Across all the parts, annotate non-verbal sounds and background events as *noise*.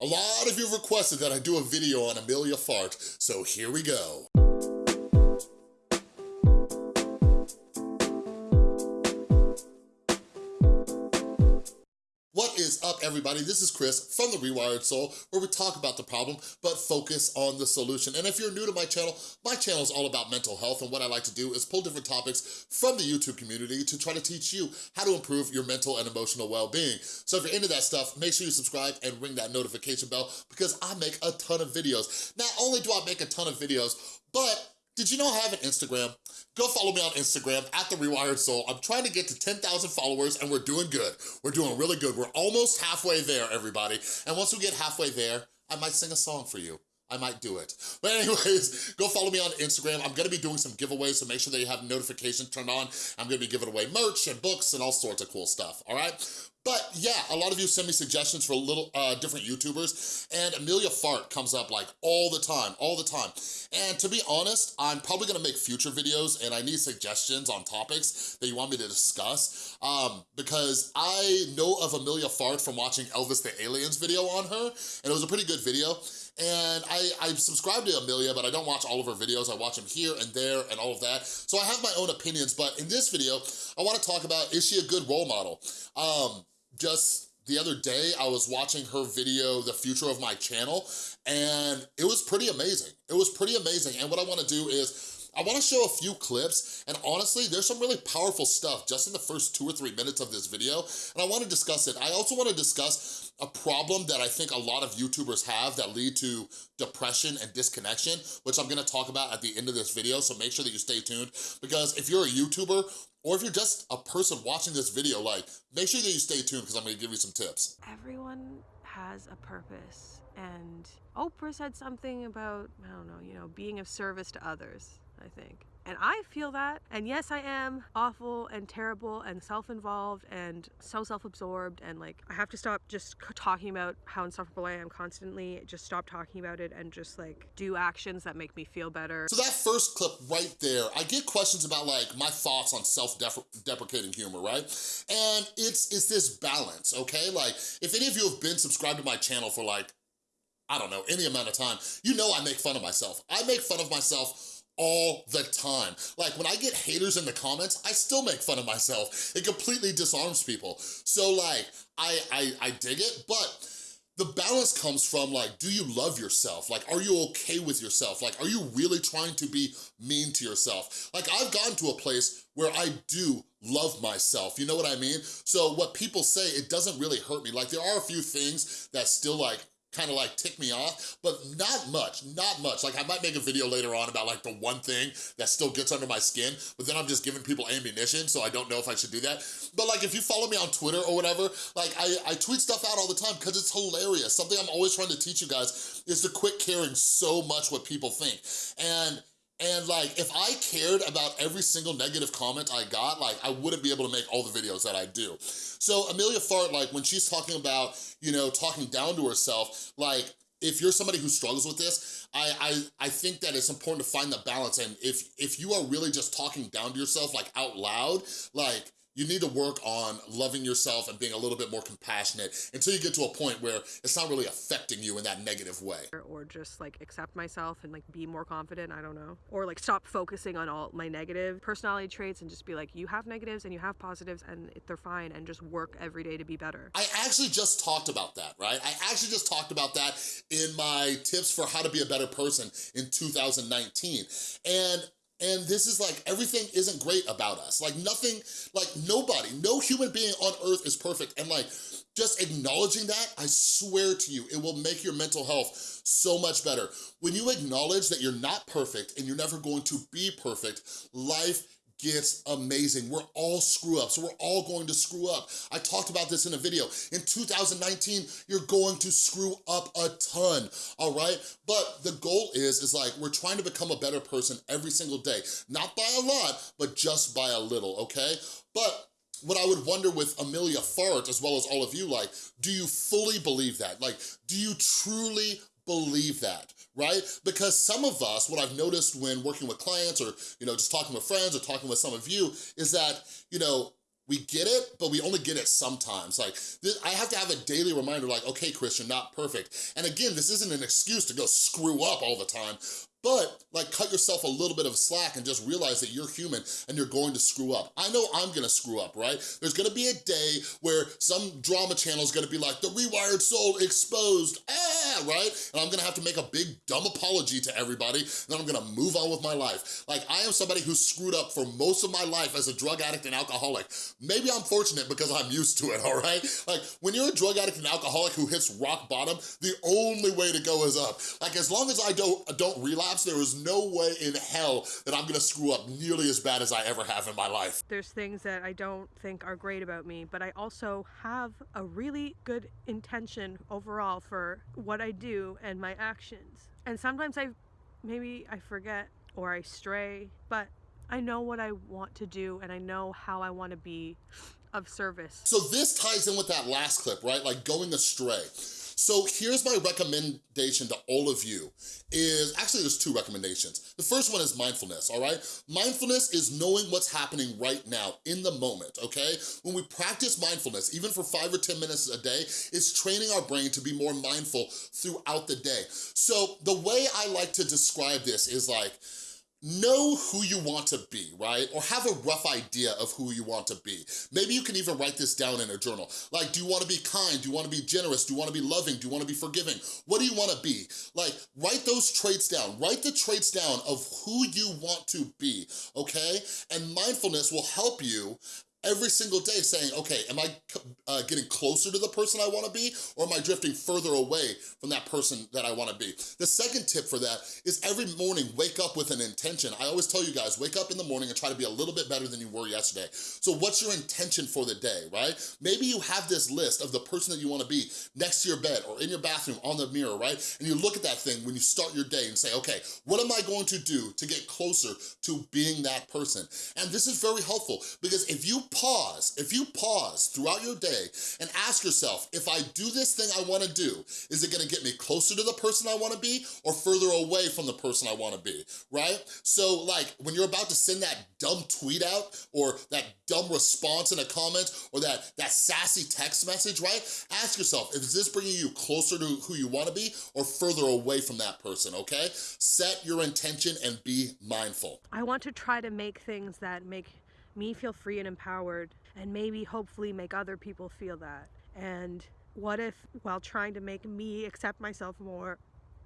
A lot of you requested that I do a video on Amelia Fart, so here we go. Everybody? This is Chris from The Rewired Soul, where we talk about the problem, but focus on the solution. And if you're new to my channel, my channel is all about mental health, and what I like to do is pull different topics from the YouTube community to try to teach you how to improve your mental and emotional well-being. So if you're into that stuff, make sure you subscribe and ring that notification bell, because I make a ton of videos. Not only do I make a ton of videos, but did you know I have an Instagram? Go follow me on Instagram, at The Rewired Soul. I'm trying to get to 10,000 followers and we're doing good. We're doing really good. We're almost halfway there, everybody. And once we get halfway there, I might sing a song for you. I might do it. But anyways, go follow me on Instagram. I'm gonna be doing some giveaways, so make sure that you have notifications turned on. I'm gonna be giving away merch and books and all sorts of cool stuff, all right? But yeah, a lot of you send me suggestions for little uh, different YouTubers, and Amelia Fart comes up like all the time, all the time. And to be honest, I'm probably gonna make future videos, and I need suggestions on topics that you want me to discuss, um, because I know of Amelia Fart from watching Elvis the Aliens video on her, and it was a pretty good video. And I, I subscribe to Amelia, but I don't watch all of her videos. I watch them here and there and all of that. So I have my own opinions, but in this video, I wanna talk about, is she a good role model? Um, just the other day, I was watching her video, The Future of My Channel, and it was pretty amazing. It was pretty amazing. And what I wanna do is, I wanna show a few clips, and honestly, there's some really powerful stuff just in the first two or three minutes of this video, and I wanna discuss it. I also wanna discuss a problem that I think a lot of YouTubers have that lead to depression and disconnection, which I'm gonna talk about at the end of this video, so make sure that you stay tuned, because if you're a YouTuber, or if you're just a person watching this video, like, make sure that you stay tuned because I'm gonna give you some tips. Everyone has a purpose, and Oprah said something about, I don't know, you know, being of service to others. I think. And I feel that. And yes, I am awful and terrible and self involved and so self absorbed. And like, I have to stop just talking about how insufferable I am constantly. Just stop talking about it and just like do actions that make me feel better. So, that first clip right there, I get questions about like my thoughts on self deprecating humor, right? And it's, it's this balance, okay? Like, if any of you have been subscribed to my channel for like, I don't know, any amount of time, you know I make fun of myself. I make fun of myself all the time. Like when I get haters in the comments, I still make fun of myself. It completely disarms people. So like, I, I, I dig it, but the balance comes from like, do you love yourself? Like, are you okay with yourself? Like, are you really trying to be mean to yourself? Like, I've gotten to a place where I do love myself, you know what I mean? So what people say, it doesn't really hurt me. Like, there are a few things that still like kind of like tick me off, but not much, not much. Like I might make a video later on about like the one thing that still gets under my skin, but then I'm just giving people ammunition, so I don't know if I should do that. But like if you follow me on Twitter or whatever, like I, I tweet stuff out all the time because it's hilarious. Something I'm always trying to teach you guys is to quit caring so much what people think. And and like, if I cared about every single negative comment I got, like I wouldn't be able to make all the videos that I do. So Amelia Fart, like when she's talking about, you know, talking down to herself, like if you're somebody who struggles with this, I, I, I think that it's important to find the balance. And if, if you are really just talking down to yourself, like out loud, like you need to work on loving yourself and being a little bit more compassionate until you get to a point where it's not really affecting you in that negative way. Or just like accept myself and like be more confident, I don't know. Or like stop focusing on all my negative personality traits and just be like, you have negatives and you have positives and they're fine and just work every day to be better. I actually just talked about that, right? I actually just talked about that in my tips for how to be a better person in 2019. And and this is like, everything isn't great about us. Like nothing, like nobody, no human being on earth is perfect. And like, just acknowledging that, I swear to you, it will make your mental health so much better. When you acknowledge that you're not perfect and you're never going to be perfect, life gets amazing. We're all screw ups. We're all going to screw up. I talked about this in a video. In 2019, you're going to screw up a ton, all right? But the goal is, is like, we're trying to become a better person every single day. Not by a lot, but just by a little, okay? But what I would wonder with Amelia Fart, as well as all of you, like, do you fully believe that? Like, do you truly believe that, right? Because some of us, what I've noticed when working with clients or, you know, just talking with friends or talking with some of you is that, you know, we get it, but we only get it sometimes. Like, this, I have to have a daily reminder like, okay, Chris, you're not perfect. And again, this isn't an excuse to go screw up all the time, but like cut yourself a little bit of slack and just realize that you're human and you're going to screw up. I know I'm gonna screw up, right? There's gonna be a day where some drama channel is gonna be like, the rewired soul exposed, ah, right? And I'm gonna have to make a big dumb apology to everybody and then I'm gonna move on with my life. Like I am somebody who screwed up for most of my life as a drug addict and alcoholic. Maybe I'm fortunate because I'm used to it, *laughs* all right? Like when you're a drug addict and alcoholic who hits rock bottom, the only way to go is up. Like as long as I don't, don't there is no way in hell that I'm gonna screw up nearly as bad as I ever have in my life. There's things that I don't think are great about me, but I also have a really good intention overall for what I do and my actions. And sometimes I, maybe I forget or I stray, but I know what I want to do and I know how I want to be of service. So this ties in with that last clip, right? Like going astray. So here's my recommendation to all of you is, actually there's two recommendations. The first one is mindfulness, all right? Mindfulness is knowing what's happening right now, in the moment, okay? When we practice mindfulness, even for five or 10 minutes a day, it's training our brain to be more mindful throughout the day. So the way I like to describe this is like, know who you want to be, right? Or have a rough idea of who you want to be. Maybe you can even write this down in a journal. Like, do you wanna be kind? Do you wanna be generous? Do you wanna be loving? Do you wanna be forgiving? What do you wanna be? Like, write those traits down. Write the traits down of who you want to be, okay? And mindfulness will help you every single day saying, okay, am I uh, getting closer to the person I wanna be or am I drifting further away from that person that I wanna be? The second tip for that is every morning, wake up with an intention. I always tell you guys, wake up in the morning and try to be a little bit better than you were yesterday. So what's your intention for the day, right? Maybe you have this list of the person that you wanna be next to your bed or in your bathroom on the mirror, right? And you look at that thing when you start your day and say, okay, what am I going to do to get closer to being that person? And this is very helpful because if you pause, if you pause throughout your day and ask yourself, if I do this thing I wanna do, is it gonna get me closer to the person I wanna be or further away from the person I wanna be, right? So like when you're about to send that dumb tweet out or that dumb response in a comment or that, that sassy text message, right? Ask yourself, is this bringing you closer to who you wanna be or further away from that person, okay? Set your intention and be mindful. I want to try to make things that make me feel free and empowered and maybe hopefully make other people feel that. And what if, while trying to make me accept myself more,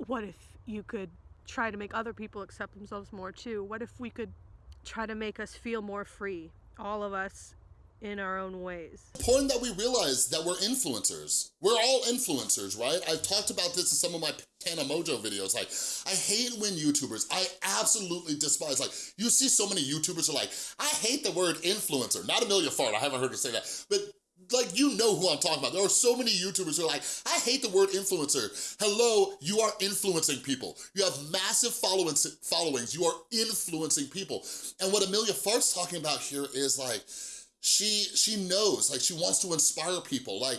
what if you could try to make other people accept themselves more too? What if we could try to make us feel more free, all of us in our own ways. Important that we realize that we're influencers. We're all influencers, right? I've talked about this in some of my Tana Mongeau videos. Like, I hate when YouTubers, I absolutely despise, like, you see so many YouTubers are like, I hate the word influencer. Not Amelia Fart, I haven't heard her say that. But like, you know who I'm talking about. There are so many YouTubers who are like, I hate the word influencer. Hello, you are influencing people. You have massive followings, followings. You are influencing people. And what Amelia Fart's talking about here is like, she she knows, like she wants to inspire people. Like,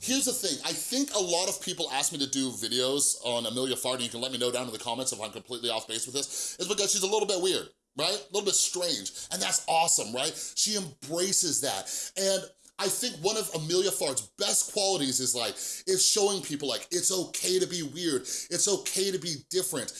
here's the thing, I think a lot of people ask me to do videos on Amelia Fart, and you can let me know down in the comments if I'm completely off base with this, is because she's a little bit weird, right? A little bit strange, and that's awesome, right? She embraces that, and I think one of Amelia Fart's best qualities is like, is showing people like, it's okay to be weird, it's okay to be different.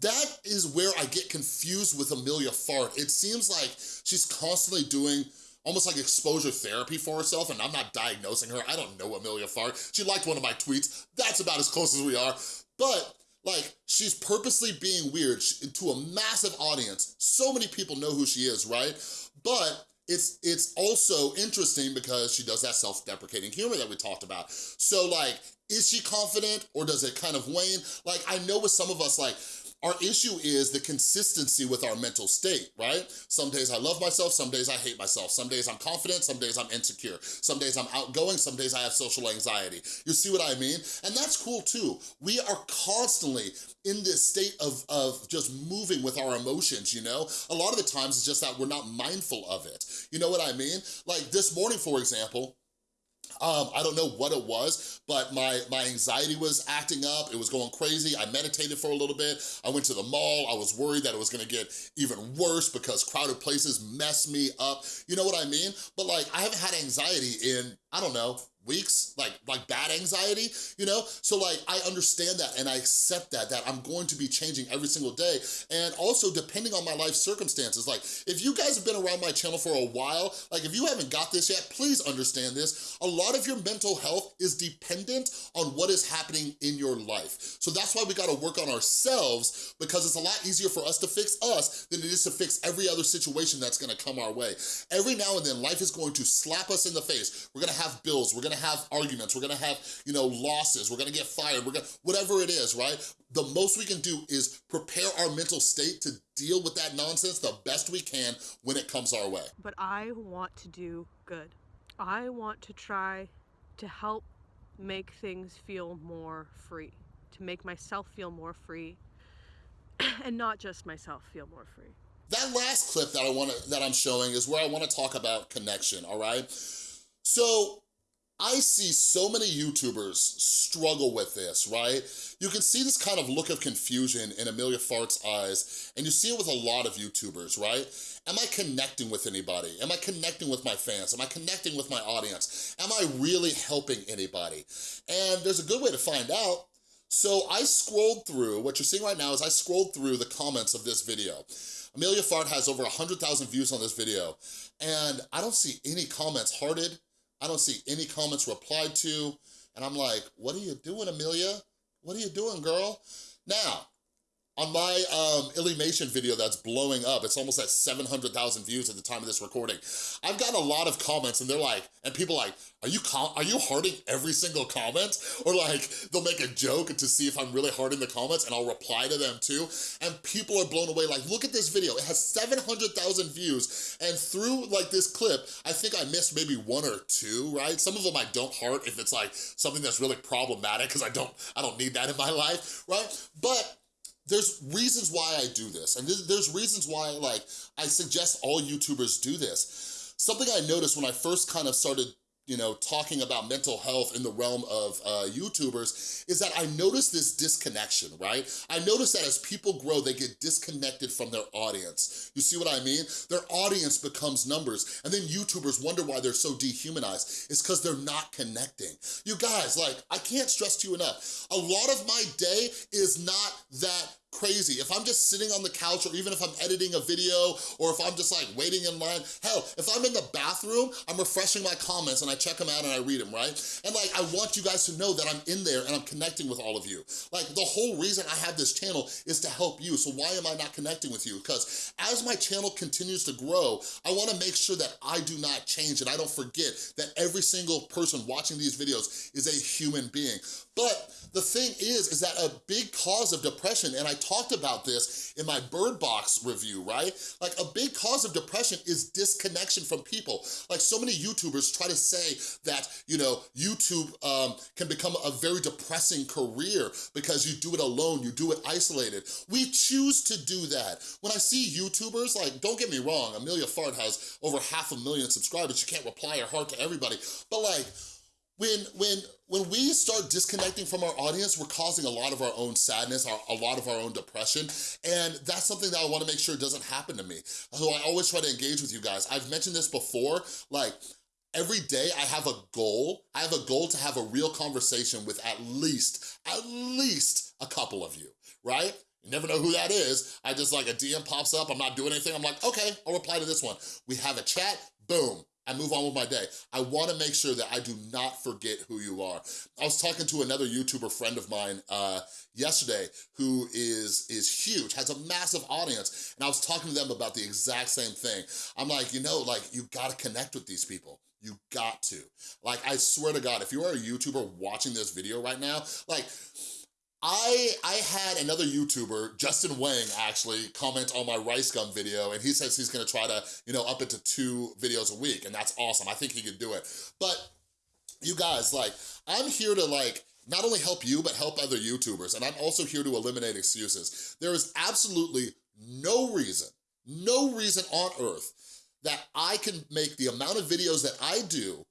That is where I get confused with Amelia Fart. It seems like she's constantly doing almost like exposure therapy for herself, and I'm not diagnosing her. I don't know Amelia Fart. She liked one of my tweets. That's about as close as we are. But like, she's purposely being weird to a massive audience. So many people know who she is, right? But it's it's also interesting because she does that self-deprecating humor that we talked about. So like, is she confident or does it kind of wane? Like, I know with some of us, like, our issue is the consistency with our mental state, right? Some days I love myself, some days I hate myself. Some days I'm confident, some days I'm insecure. Some days I'm outgoing, some days I have social anxiety. You see what I mean? And that's cool too. We are constantly in this state of, of just moving with our emotions, you know? A lot of the times it's just that we're not mindful of it. You know what I mean? Like this morning, for example, Um, I don't know what it was, but my, my anxiety was acting up. It was going crazy. I meditated for a little bit. I went to the mall. I was worried that it was gonna get even worse because crowded places mess me up. You know what I mean? But like, I haven't had anxiety in, I don't know, weeks, like like bad anxiety, you know? So like, I understand that and I accept that, that I'm going to be changing every single day. And also depending on my life circumstances, like if you guys have been around my channel for a while, like if you haven't got this yet, please understand this. A lot of your mental health is dependent on what is happening in your life. So that's why we gotta work on ourselves because it's a lot easier for us to fix us than it is to fix every other situation that's gonna come our way. Every now and then, life is going to slap us in the face. We're gonna have bills, we're gonna have arguments, we're gonna have, you know, losses, we're gonna get fired, we're gonna, whatever it is, right? The most we can do is prepare our mental state to deal with that nonsense the best we can when it comes our way. But I want to do good. I want to try to help make things feel more free, to make myself feel more free, *clears throat* and not just myself feel more free. That last clip that I want to that I'm showing is where I want to talk about connection, all right? So I see so many YouTubers struggle with this, right? You can see this kind of look of confusion in Amelia Fart's eyes, and you see it with a lot of YouTubers, right? Am I connecting with anybody? Am I connecting with my fans? Am I connecting with my audience? Am I really helping anybody? And there's a good way to find out. So I scrolled through, what you're seeing right now is I scrolled through the comments of this video. Amelia Fart has over 100,000 views on this video, and I don't see any comments hearted, I don't see any comments replied to. And I'm like, what are you doing, Amelia? What are you doing, girl? Now, on my um, video that's blowing up, it's almost at 700,000 views at the time of this recording. I've got a lot of comments and they're like, and people like, are you are you hearting every single comment? Or like, they'll make a joke to see if I'm really hearting the comments and I'll reply to them too. And people are blown away, like, look at this video. It has 700,000 views. And through like this clip, I think I missed maybe one or two, right? Some of them I don't heart if it's like something that's really problematic because I don't, I don't need that in my life, right? But there's reasons why I do this, and there's reasons why, like, I suggest all YouTubers do this. Something I noticed when I first kind of started you know, talking about mental health in the realm of uh, YouTubers is that I noticed this disconnection, right? I noticed that as people grow, they get disconnected from their audience. You see what I mean? Their audience becomes numbers, and then YouTubers wonder why they're so dehumanized. It's because they're not connecting. You guys, like, I can't stress to you enough. A lot of my day is not that crazy. If I'm just sitting on the couch or even if I'm editing a video or if I'm just like waiting in line, hell, if I'm in the bathroom, I'm refreshing my comments and I check them out and I read them, right? And like, I want you guys to know that I'm in there and I'm connecting with all of you. Like the whole reason I have this channel is to help you. So why am I not connecting with you? Because as my channel continues to grow, I wanna make sure that I do not change and I don't forget that every single person watching these videos is a human being. But the thing is, is that a big cause of depression, and I talked about this in my Bird Box review, right? Like a big cause of depression is disconnection from people. Like so many YouTubers try to say that, you know, YouTube um, can become a very depressing career because you do it alone, you do it isolated. We choose to do that. When I see YouTubers, like, don't get me wrong, Amelia Fart has over half a million subscribers. She can't reply or heart to everybody, but like, when when when we start disconnecting from our audience, we're causing a lot of our own sadness, our, a lot of our own depression, and that's something that I wanna make sure doesn't happen to me. So I always try to engage with you guys. I've mentioned this before, like, every day I have a goal. I have a goal to have a real conversation with at least, at least a couple of you, right? You never know who that is. I just like a DM pops up, I'm not doing anything. I'm like, okay, I'll reply to this one. We have a chat, boom, I move on with my day. I wanna make sure that I do not forget who you are. I was talking to another YouTuber friend of mine uh, yesterday who is, is huge, has a massive audience, and I was talking to them about the exact same thing. I'm like, you know, like, you gotta connect with these people. You got to. Like, I swear to God, if you are a YouTuber watching this video right now, like, I I had another YouTuber, Justin Wang, actually comment on my RiceGum video, and he says he's gonna try to, you know, up it to two videos a week, and that's awesome. I think he could do it. But you guys, like, I'm here to like, not only help you, but help other YouTubers, and I'm also here to eliminate excuses. There is absolutely no reason, no reason on earth that I can make the amount of videos that I do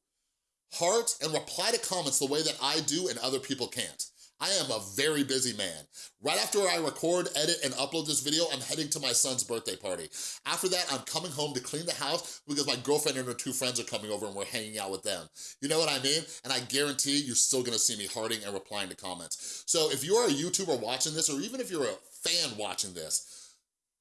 heart, and reply to comments the way that I do and other people can't. I am a very busy man. Right after I record, edit, and upload this video, I'm heading to my son's birthday party. After that, I'm coming home to clean the house because my girlfriend and her two friends are coming over and we're hanging out with them. You know what I mean? And I guarantee you're still gonna see me hearting and replying to comments. So if you're a YouTuber watching this, or even if you're a fan watching this,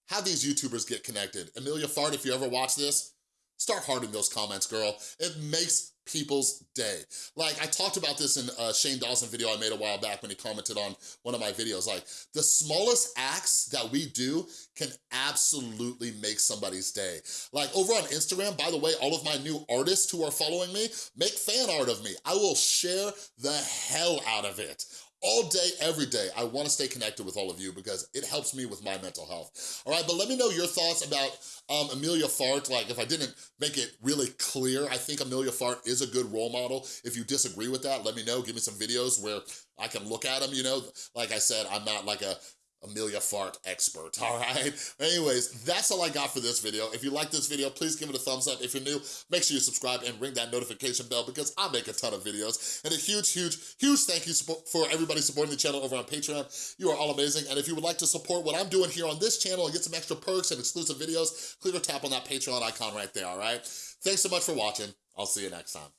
have these YouTubers get connected. Amelia Fart, if you ever watch this, start hearting those comments, girl. It makes people's day. Like I talked about this in a Shane Dawson video I made a while back when he commented on one of my videos. Like the smallest acts that we do can absolutely make somebody's day. Like over on Instagram, by the way, all of my new artists who are following me, make fan art of me. I will share the hell out of it all day, every day. I wanna stay connected with all of you because it helps me with my mental health. All right, but let me know your thoughts about um, Amelia Fart. Like if I didn't make it really clear, I think Amelia Fart is a good role model. If you disagree with that, let me know. Give me some videos where I can look at them, you know? Like I said, I'm not like a Amelia Fart expert, all right? *laughs* Anyways, that's all I got for this video. If you like this video, please give it a thumbs up. If you're new, make sure you subscribe and ring that notification bell because I make a ton of videos. And a huge, huge, huge thank you for everybody supporting the channel over on Patreon. You are all amazing. And if you would like to support what I'm doing here on this channel and get some extra perks and exclusive videos, click or tap on that Patreon icon right there, all right? Thanks so much for watching. I'll see you next time.